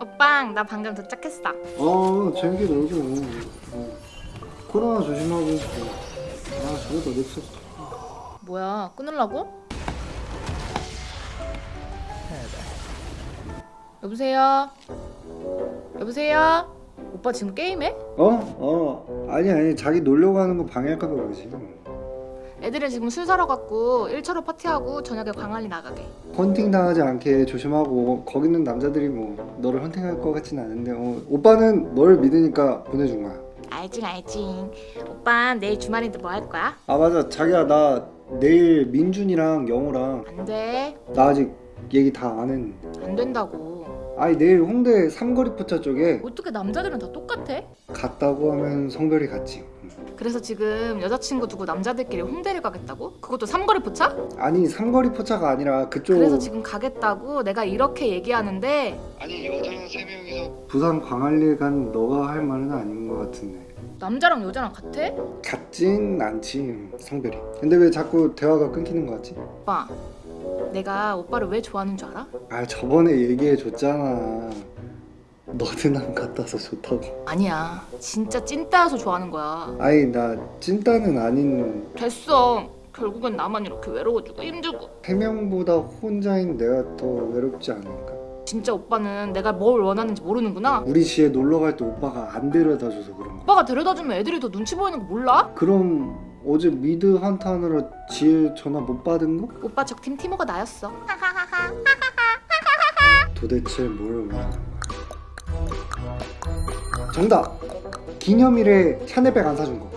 오빠 나 방금 도착했어 어 재밌게 놀고 어. 코로나 조심하고 어. 아 저것도 넥서스 뭐야 끊으려고? 여보세요? 여보세요? 오빠 지금 게임해? 어? 어 아니 아니 자기 놀려고 하는 거 방해할까 봐 그러지 애들이 지금 술 사러 갔고 1차로 파티하고 저녁에 광안리 나가게. 헌팅 당하지 않게 조심하고 거기는 남자들이 뭐 너를 헌팅할 것 같진 않은데 어, 오빠는 널 믿으니까 보내준 거야. 알지 알지. 오빠 내일 주말인데 뭐 할 거야? 아 맞아. 자기야 나 내일 민준이랑 영호랑 안돼. 나 아직 얘기 다 안 했는데. 안 된다고. 아니 내일 홍대 삼거리 포차 쪽에 어떻게 남자들은 다 똑같아? 갔다고 하면 성별이 같지 그래서 지금 여자친구 두고 남자들끼리 홍대를 가겠다고? 그것도 삼거리 포차? 아니 삼거리 포차가 아니라 그쪽 그래서 지금 가겠다고 내가 이렇게 얘기하는데 아니 여자 세 명이서 부산 광안리에 간 너가 할 말은 아닌 것 같은데 남자랑 여자랑 같아? 같진 않지 성별이 근데 왜 자꾸 대화가 끊기는 것 같지? 오빠 내가 오빠를 왜 좋아하는 줄 알아? 아 저번에 얘기해 줬잖아 너는 남 같아서 좋다고. 아니야. 진짜 찐따여서 좋아하는 거야. 아니 나 찐따는 아닌 됐어. 결국엔 나만 이렇게 외로워지고 힘들고. 세 명보다 혼자인 내가 더 외롭지 않을까? 진짜 오빠는 내가 뭘 원하는지 모르는구나. 우리 지에 놀러 갈 때 오빠가 안 데려다줘서 그런 거 오빠가 데려다주면 애들이 더 눈치 보이는 거 몰라? 그럼 어제 미드 한타 하느라 지혜 전화 못 받은 거? 오빠 적팀 티모가 나였어. 도대체 뭘 원하는 거야? 정답! 기념일에 샤넬백 안 사준 거.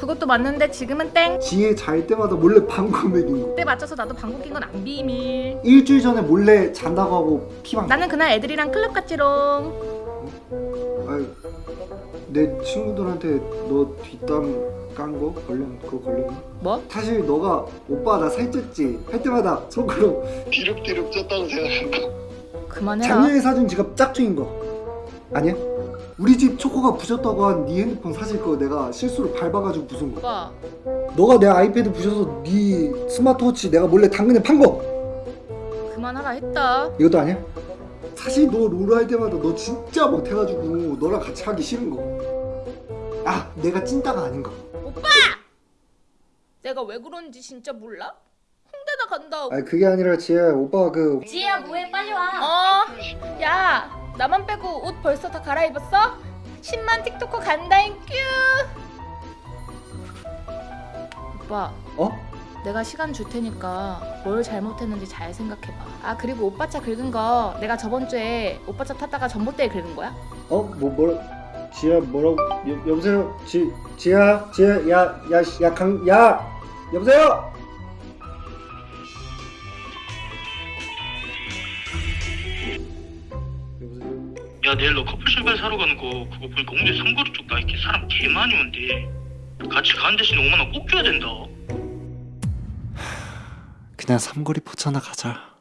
그것도 맞는데 지금은 땡. 지혜 잘 때마다 몰래 방구 먹인 거. 그때 맞춰서 나도 방구 낀 건 안 비밀. 일주일 전에 몰래 잔다고 하고 피방 나는 그날 애들이랑 클럽 갔지롱. 아유, 내 친구들한테 너 뒷담 깐 거? 걸린 그거 걸렸나? 뭐? 사실 너가 오빠 나 살쪘지? 할 때마다 속으로 디룩디룩 쪘다고 생각한 거. 그만해라. 작년에 사준 지갑 짝퉁인 거. 아니야? 우리 집 초코가 부셨다고 한 네 핸드폰 사실 거 내가 실수로 밟아가지고 부순 거 오빠 너가 내 아이패드 부셔서 네 스마트워치 내가 몰래 당근에 판 거 그만하라 했다 이것도 아니야? 사실 너 롤 할 때마다 너 진짜 못해가지고 너랑 같이 하기 싫은 거 아 내가 찐따가 아닌 거 오빠! 내가 왜 그런지 진짜 몰라? 홍대나 간다 아니 그게 아니라 지혜야 오빠가 그 지혜야 뭐해 빨리 와 어? 야 나만 빼고 옷 벌써 다 갈아입었어? 10만 틱토커 간다잉 큐 오빠 어? 내가 시간 줄 테니까 뭘 잘못했는지 잘 생각해봐 아 그리고 오빠 차 긁은 거 내가 저번 주에 오빠 차 탔다가 전봇대에 긁은 거야? 어? 뭐 뭐라 지혜야 뭐라고 여, 여보세요? 지 지혜야 지혜 야야야강야 여보세요? 여보세요? 야 내일 너 커플 신발 사러 가는 거 그거 보니까 홍대 삼거리 쪽 나이키 사람 개 많이 온대. 같이 가는 대신 5만원 꼭 줘야 된다. 그냥 삼거리 포차나 가자